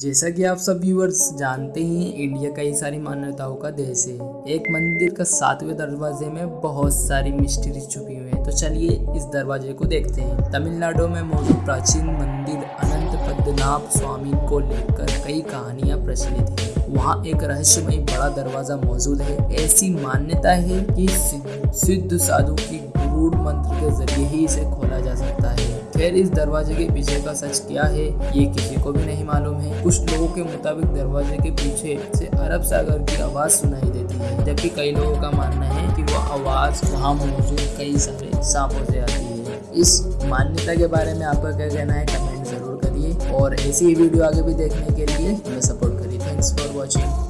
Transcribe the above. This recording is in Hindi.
जैसा कि आप सब व्यूअर्स जानते हैं इंडिया कई सारी मान्यताओं का देश है। एक मंदिर का सातवें दरवाजे में बहुत सारी मिस्ट्री छुपी हुई है। तो चलिए इस दरवाजे को देखते हैं। तमिलनाडु में मौजूद प्राचीन मंदिर अनंत पद्मनाभ स्वामी को लेकर कई कहानियाँ प्रचलित है। वहाँ एक रहस्यमय बड़ा दरवाज़ा मौजूद है। ऐसी मान्यता है कि सिद्ध साधु की गुरूड मंत्र के ज़रिए ही इसे खोला जा सकता है खैर इस दरवाजे के पीछे का सच क्या है, ये किसी को भी नहीं मालूम है। कुछ लोगों के मुताबिक दरवाजे के पीछे से अरब सागर की आवाज़ सुनाई देती है, जबकि कई लोगों का मानना है कि वह आवाज़ वहाँ मौजूद कई सारे सांपों से आती है। इस मान्यता के बारे में आपका क्या कहना है, कमेंट ज़रूर करिए। और ऐसी वीडियो आगे भी देखने के लिए हमें सपोर्ट करिए। Thanks for watching